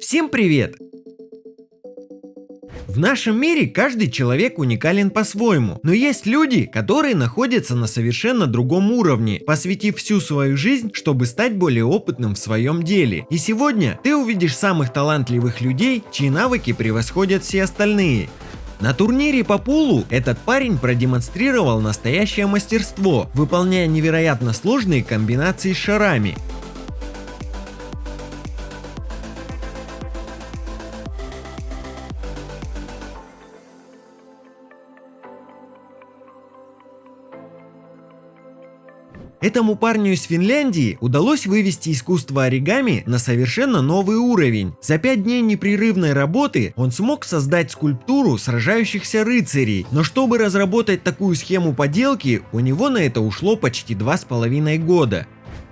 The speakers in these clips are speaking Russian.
Всем привет! В нашем мире каждый человек уникален по-своему, но есть люди, которые находятся на совершенно другом уровне, посвятив всю свою жизнь, чтобы стать более опытным в своем деле. И сегодня ты увидишь самых талантливых людей, чьи навыки превосходят все остальные. На турнире по пулу этот парень продемонстрировал настоящее мастерство, выполняя невероятно сложные комбинации с шарами. Этому парню из Финляндии удалось вывести искусство оригами на совершенно новый уровень. За 5 дней непрерывной работы он смог создать скульптуру сражающихся рыцарей, но чтобы разработать такую схему поделки, у него на это ушло почти 2,5 года.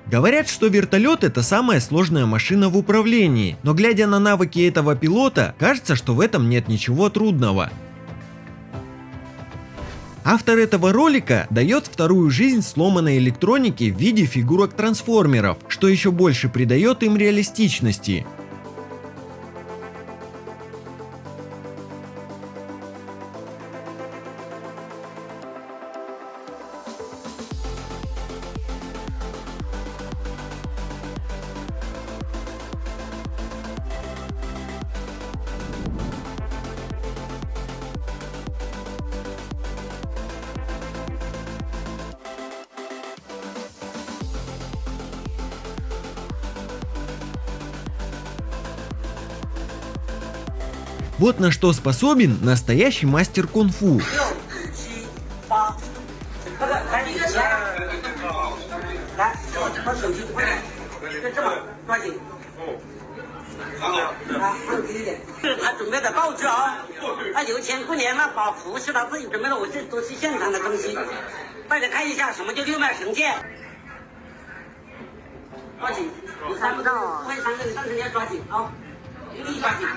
Говорят, что вертолет это самая сложная машина в управлении, но глядя на навыки этого пилота, кажется, что в этом нет ничего трудного. Автор этого ролика дает вторую жизнь сломанной электронике в виде фигурок трансформеров, что еще больше придает им реалистичности. 什么叫六脉神剑。抓紧，你看不到啊，快三个，你上车要抓紧啊，用力抓紧。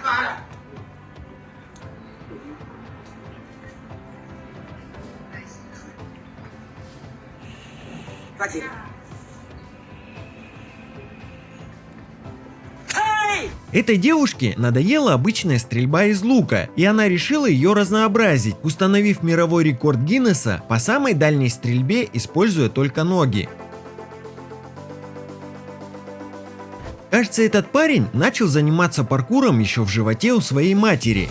抓紧。Этой девушке надоела обычная стрельба из лука, и она решила ее разнообразить, установив мировой рекорд Гиннесса по самой дальней стрельбе, используя только ноги. Кажется, этот парень начал заниматься паркуром еще в животе у своей матери.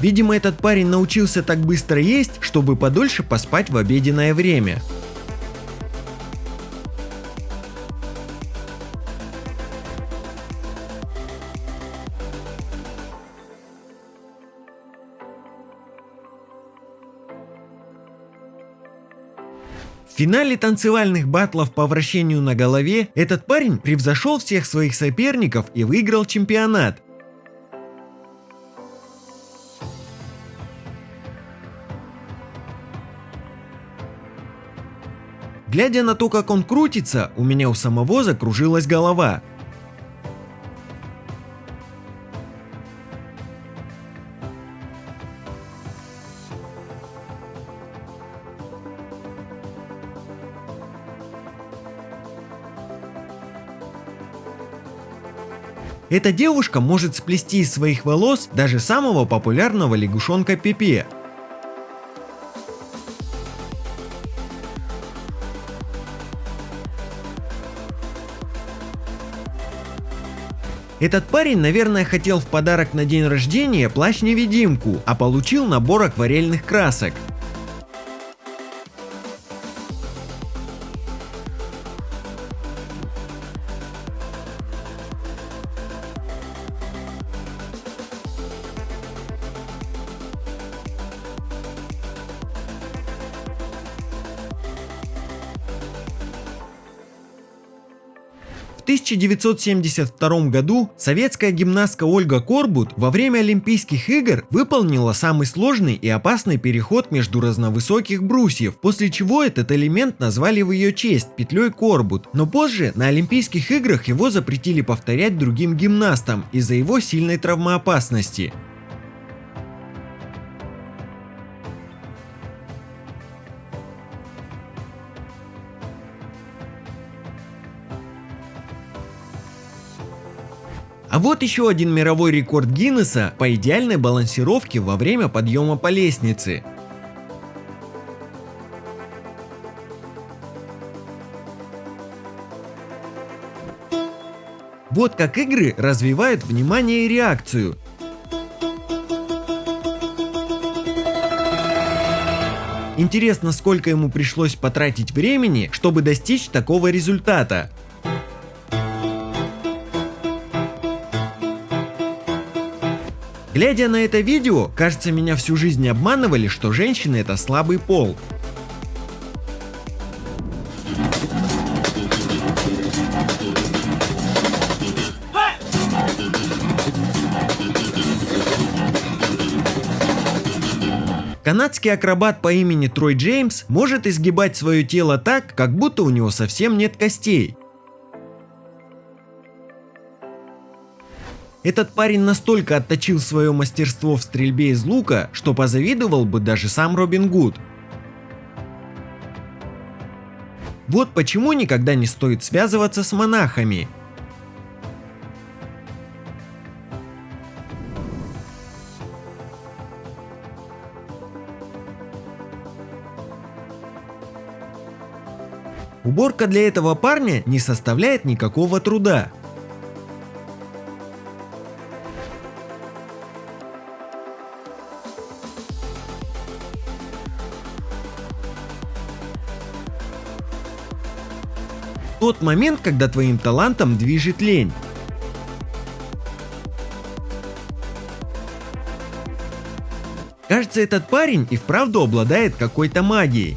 Видимо, этот парень научился так быстро есть, чтобы подольше поспать в обеденное время. В финале танцевальных батлов по вращению на голове этот парень превзошел всех своих соперников и выиграл чемпионат. Глядя на то, как он крутится, у меня у самого закружилась голова. Эта девушка может сплести из своих волос даже самого популярного лягушонка Пепе. Этот парень, наверное, хотел в подарок на день рождения плащ-невидимку, а получил набор акварельных красок. 1972 году советская гимнастка Ольга Корбут во время Олимпийских игр выполнила самый сложный и опасный переход между разновысоких брусьев, после чего этот элемент назвали в ее честь петлей Корбут. Но позже на Олимпийских играх его запретили повторять другим гимнастам из-за его сильной травмоопасности. А вот еще один мировой рекорд Гиннесса по идеальной балансировке во время подъема по лестнице. Вот как игры развивают внимание и реакцию. Интересно, сколько ему пришлось потратить времени, чтобы достичь такого результата. Глядя на это видео, кажется меня всю жизнь обманывали, что женщины это слабый пол. Канадский акробат по имени Трой Джеймс может изгибать свое тело так, как будто у него совсем нет костей. Этот парень настолько отточил свое мастерство в стрельбе из лука, что позавидовал бы даже сам Робин Гуд. Вот почему никогда не стоит связываться с монахами. Уборка для этого парня не составляет никакого труда. Тот момент, когда твоим талантом движет лень. Кажется, этот парень и вправду обладает какой-то магией.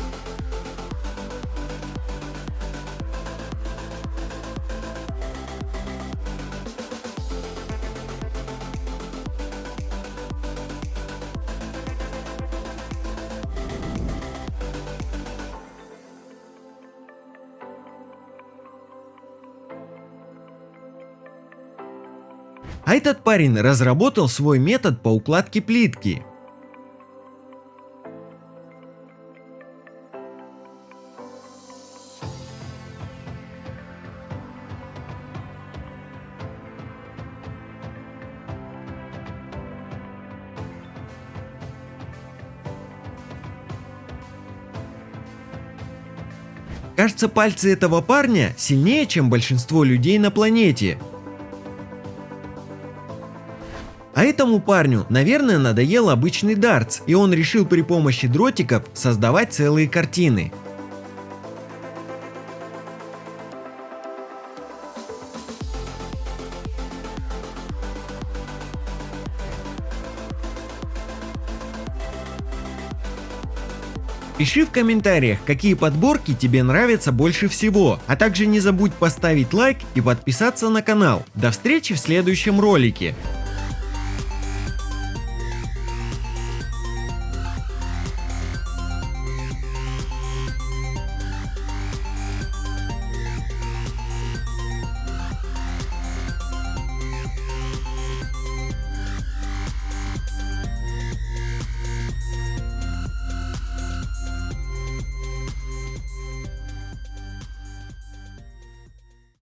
А этот парень разработал свой метод по укладке плитки. Кажется, пальцы этого парня сильнее, чем большинство людей на планете. А этому парню, наверное, надоел обычный дартс, и он решил при помощи дротиков создавать целые картины. Пиши в комментариях, какие подборки тебе нравятся больше всего, а также не забудь поставить лайк и подписаться на канал. До встречи в следующем ролике.